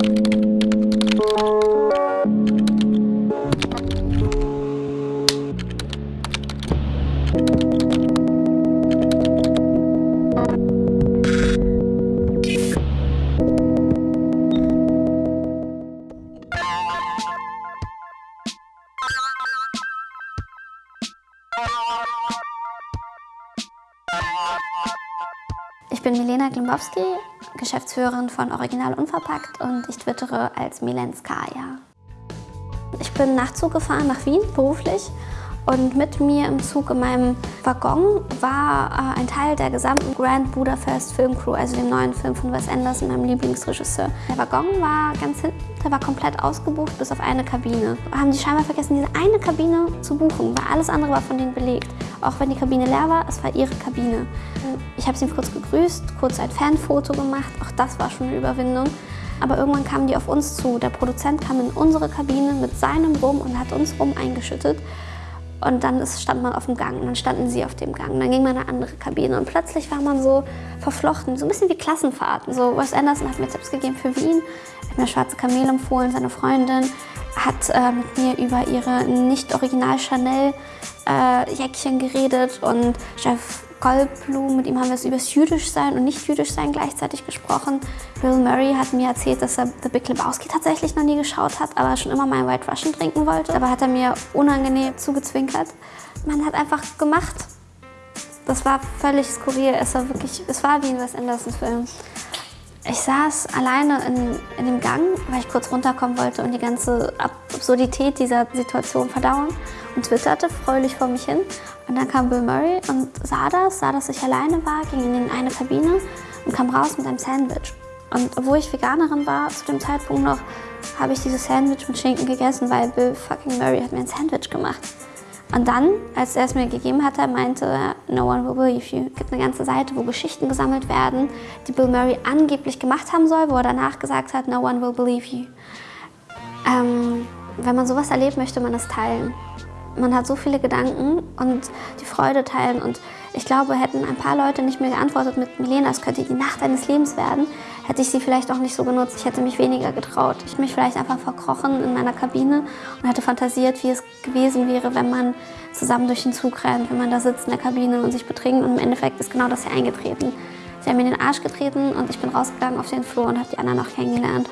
Ich bin Milena Glimbowski, Geschäftsführerin von Original Unverpackt und ich twittere als Milenskaya. Ich bin Nachtzug gefahren nach Wien, beruflich. Und mit mir im Zug in meinem Waggon war äh, ein Teil der gesamten Grand Budapest Filmcrew, also dem neuen Film von Wes Anderson, meinem Lieblingsregisseur. Der Waggon war ganz hinten, der war komplett ausgebucht, bis auf eine Kabine. Haben die scheinbar vergessen, diese eine Kabine zu buchen, weil alles andere war von denen belegt. Auch wenn die Kabine leer war, es war ihre Kabine. Ich habe sie kurz gegrüßt, kurz ein Fanfoto gemacht, auch das war schon eine Überwindung. Aber irgendwann kamen die auf uns zu. Der Produzent kam in unsere Kabine mit seinem Rum und hat uns Rum eingeschüttet. Und dann ist, stand man auf dem Gang und dann standen sie auf dem Gang. Und dann ging man in eine andere Kabine und plötzlich war man so verflochten, so ein bisschen wie Klassenfahrten. So Wes Anderson hat mir Tipps gegeben für Wien, hat mir Schwarze Kamel empfohlen, seine Freundin hat äh, mit mir über ihre nicht original Chanel äh, Jäckchen geredet und Jeff Goldblum, mit ihm haben wir es über das Jüdischsein und Nicht-Jüdischsein gleichzeitig gesprochen. Bill Murray hat mir erzählt, dass er The Big Lebowski tatsächlich noch nie geschaut hat, aber schon immer mal White Russian trinken wollte. Dabei hat er mir unangenehm zugezwinkert. Man hat einfach gemacht. Das war völlig skurril. Es war wirklich, es war wie ein Wes Anderson Film. Ich saß alleine in, in dem Gang, weil ich kurz runterkommen wollte und die ganze Absurdität dieser Situation verdauen und twitterte fröhlich vor mich hin. Und dann kam Bill Murray und sah das, sah, dass ich alleine war, ging in eine Kabine und kam raus mit einem Sandwich. Und obwohl ich Veganerin war, zu dem Zeitpunkt noch, habe ich dieses Sandwich mit Schinken gegessen, weil Bill fucking Murray hat mir ein Sandwich gemacht. Und dann, als er es mir gegeben hatte, meinte er, no one will believe you. Es gibt eine ganze Seite, wo Geschichten gesammelt werden, die Bill Murray angeblich gemacht haben soll, wo er danach gesagt hat, no one will believe you. Ähm, wenn man sowas erlebt, möchte man das teilen. Man hat so viele Gedanken und die Freude teilen. Und ich glaube, hätten ein paar Leute nicht mehr geantwortet mit Milena, es könnte die Nacht deines Lebens werden, hätte ich sie vielleicht auch nicht so genutzt. Ich hätte mich weniger getraut. Ich hätte mich vielleicht einfach verkrochen in meiner Kabine und hätte fantasiert, wie es gewesen wäre, wenn man zusammen durch den Zug rennt, wenn man da sitzt in der Kabine und sich betrinkt. Und im Endeffekt ist genau das hier eingetreten. Sie haben mir in den Arsch getreten und ich bin rausgegangen auf den Flur und habe die anderen noch kennengelernt.